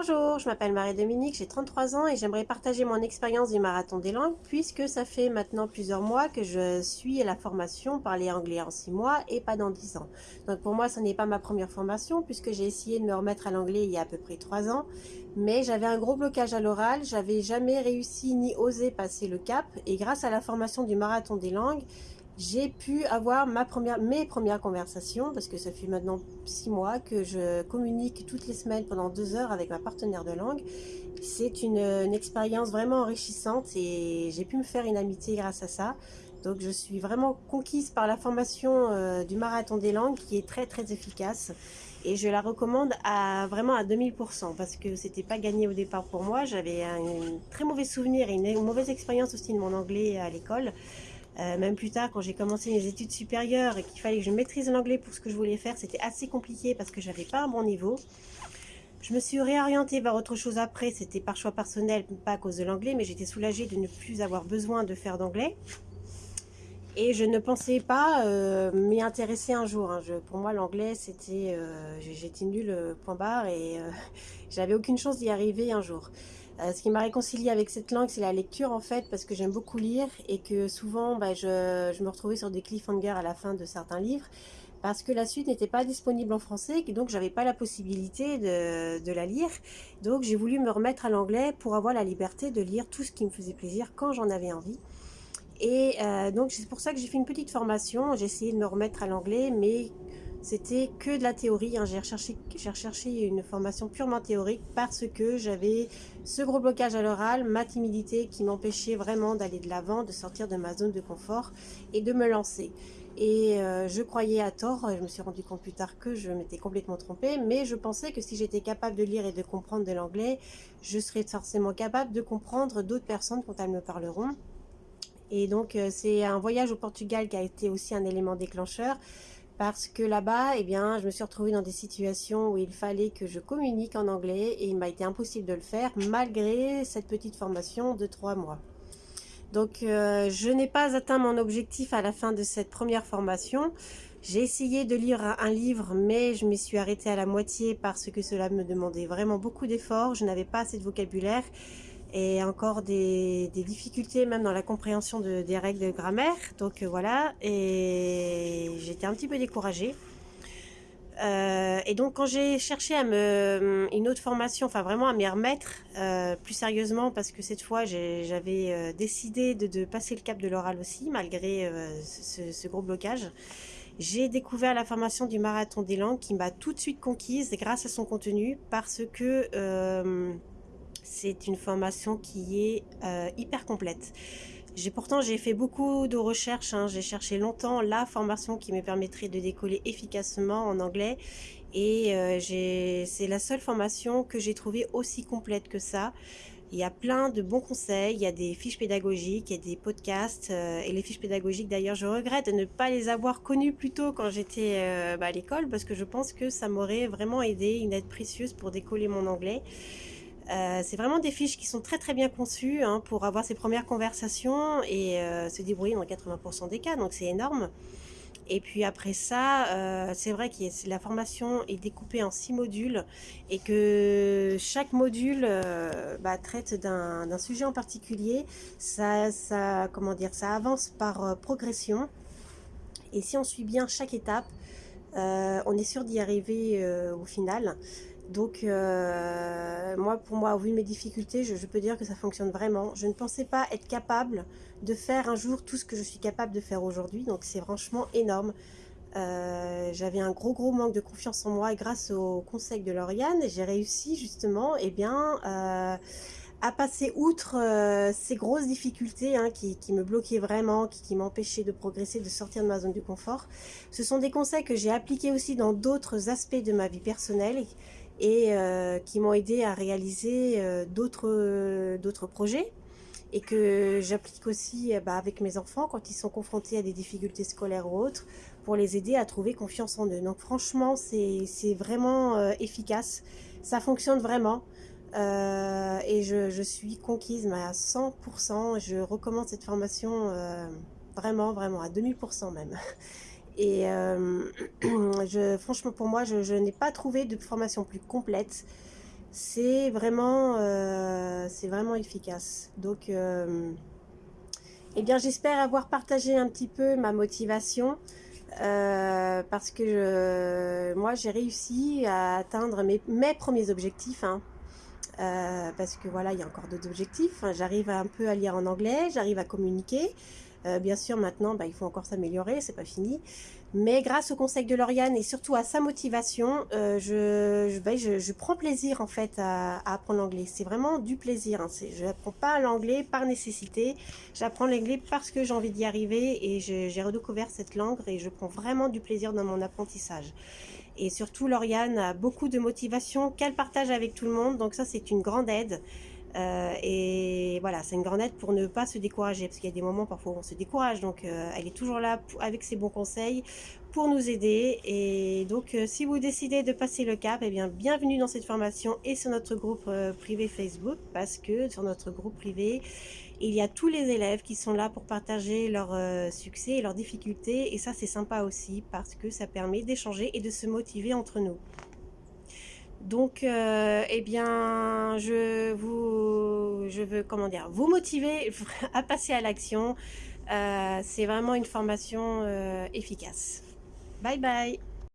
Bonjour, je m'appelle Marie-Dominique, j'ai 33 ans et j'aimerais partager mon expérience du marathon des langues puisque ça fait maintenant plusieurs mois que je suis à la formation parler anglais en 6 mois et pas dans 10 ans. Donc pour moi, ce n'est pas ma première formation puisque j'ai essayé de me remettre à l'anglais il y a à peu près 3 ans. Mais j'avais un gros blocage à l'oral, j'avais jamais réussi ni osé passer le cap et grâce à la formation du marathon des langues, j'ai pu avoir ma première, mes premières conversations, parce que ça fait maintenant six mois que je communique toutes les semaines pendant deux heures avec ma partenaire de langue. C'est une, expérience vraiment enrichissante et j'ai pu me faire une amitié grâce à ça. Donc je suis vraiment conquise par la formation euh, du marathon des langues qui est très très efficace et je la recommande à vraiment à 2000% parce que c'était pas gagné au départ pour moi. J'avais un, très mauvais souvenir et une mauvaise expérience aussi de mon anglais à l'école. Euh, même plus tard, quand j'ai commencé mes études supérieures et qu'il fallait que je maîtrise l'anglais pour ce que je voulais faire, c'était assez compliqué parce que j'avais pas un bon niveau. Je me suis réorientée vers autre chose après, c'était par choix personnel, pas à cause de l'anglais, mais j'étais soulagée de ne plus avoir besoin de faire d'anglais. Et je ne pensais pas euh, m'y intéresser un jour. Hein. pour moi, l'anglais, c'était... Euh, j'étais nulle, point barre, et j'avais aucune chance d'y arriver un jour. Euh, ce qui m'a réconcilié avec cette langue, c'est la lecture en fait, parce que j'aime beaucoup lire et que souvent bah, je, me retrouvais sur des cliffhangers à la fin de certains livres parce que la suite n'était pas disponible en français et donc j'avais pas la possibilité de, la lire. Donc j'ai voulu me remettre à l'anglais pour avoir la liberté de lire tout ce qui me faisait plaisir quand j'en avais envie. Et euh, donc c'est pour ça que j'ai fait une petite formation, j'ai essayé de me remettre à l'anglais, mais c'était que de la théorie. Hein. J'ai recherché, une formation purement théorique parce que j'avais ce gros blocage à l'oral, ma timidité qui m'empêchait vraiment d'aller de l'avant, de sortir de ma zone de confort et de me lancer. Et euh, je croyais à tort, je me suis rendu compte plus tard que je m'étais complètement trompée, mais je pensais que si j'étais capable de lire et de comprendre de l'anglais, je serais forcément capable de comprendre d'autres personnes quand elles me parleront. Et donc euh, c'est un voyage au Portugal qui a été aussi un élément déclencheur parce que là-bas, eh bien, je me suis retrouvée dans des situations où il fallait que je communique en anglais et il m'a été impossible de le faire malgré cette petite formation de trois mois. Donc, euh, je n'ai pas atteint mon objectif à la fin de cette première formation. J'ai essayé de lire un livre, mais je m'y suis arrêtée à la moitié parce que cela me demandait vraiment beaucoup d'efforts. Je n'avais pas assez de vocabulaire et encore des, difficultés même dans la compréhension de, des règles de grammaire. Donc euh, voilà, et j'étais un petit peu découragée. Euh, et donc quand j'ai cherché à me une autre formation, enfin vraiment à m'y remettre euh, plus sérieusement parce que cette fois j'avais décidé de, passer le cap de l'oral aussi malgré ce, gros blocage. J'ai découvert la formation du marathon des langues qui m'a tout de suite conquise grâce à son contenu parce que c'est une formation qui est euh, hyper complète. J'ai pourtant j'ai fait beaucoup de recherches, hein. j'ai cherché longtemps la formation qui me permettrait de décoller efficacement en anglais et euh, c'est la seule formation que j'ai trouvée aussi complète que ça. Il y a plein de bons conseils, il y a des fiches pédagogiques, il y a des podcasts euh, et les fiches pédagogiques d'ailleurs je regrette de ne pas les avoir connues plus tôt quand j'étais bah, à l'école parce que je pense que ça m'aurait vraiment aidé, une aide précieuse pour décoller mon anglais. Euh, c'est vraiment des fiches qui sont très très bien conçues hein, pour avoir ses premières conversations et euh, se débrouiller dans 80% des cas, donc c'est énorme. Et puis après ça, euh, c'est vrai que la formation est découpée en six modules et que chaque module bah, traite d'un sujet en particulier. Ça, ça, comment dire, ça avance par progression. Et si on suit bien chaque étape, on est sûr d'y arriver au final. Donc, euh, moi, pour moi, au vu de mes difficultés, je, peux dire que ça fonctionne vraiment. Je ne pensais pas être capable de faire un jour tout ce que je suis capable de faire aujourd'hui. Donc, c'est franchement énorme. Euh, j'avais un gros, gros manque de confiance en moi grâce au conseil de Lauriane, j'ai réussi justement eh bien, euh, à passer outre ces grosses difficultés hein, qui, qui, me bloquaient vraiment, qui, qui m'empêchaient de progresser, de sortir de ma zone de confort. Ce sont des conseils que j'ai appliqués aussi dans d'autres aspects de ma vie personnelle euh, qui m'ont aidé à réaliser euh, d'autres projets et que j'applique aussi euh, bah, avec mes enfants quand ils sont confrontés à des difficultés scolaires ou autres pour les aider à trouver confiance en eux. Donc franchement, c'est vraiment efficace, ça fonctionne vraiment et je, je, suis conquise à 100%. Je recommande cette formation vraiment, vraiment à 2000% même. Et euh, franchement, pour moi, je, n'ai pas trouvé de formation plus complète. c'est vraiment, c'est vraiment efficace. Donc, eh bien, j'espère avoir partagé un petit peu ma motivation. parce que moi j'ai réussi à atteindre mes, premiers objectifs hein. parce que voilà il y a encore d'autres objectifs j'arrive un peu à lire en anglais j'arrive à communiquer euh, bien sûr, maintenant, bah, il faut encore s'améliorer, c'est pas fini. Mais grâce au conseil de Lauriane et surtout à sa motivation, euh, je, je, prends plaisir en fait à, apprendre l'anglais. C'est vraiment du plaisir. Hein. Je n'apprends pas l'anglais par nécessité. J'apprends l'anglais parce que j'ai envie d'y arriver et j'ai redécouvert cette langue et je prends vraiment du plaisir dans mon apprentissage. Et surtout, Lauriane a beaucoup de motivation qu'elle partage avec tout le monde. Donc ça, c'est une grande aide. Euh, et voilà, c'est une grande aide pour ne pas se décourager, parce qu'il y a des moments parfois où on se décourage, donc euh, elle est toujours là avec ses bons conseils pour nous aider. Et donc, euh, si vous décidez de passer le cap, eh bien, bienvenue dans cette formation et sur notre groupe privé Facebook, parce que sur notre groupe privé, il y a tous les élèves qui sont là pour partager leurs succès et leurs difficultés, et ça c'est sympa aussi, parce que ça permet d'échanger et de se motiver entre nous. Donc, euh, eh bien, je vous, je veux, comment dire, vous motiver à passer à l'action. Euh, c'est vraiment une formation euh, efficace. Bye bye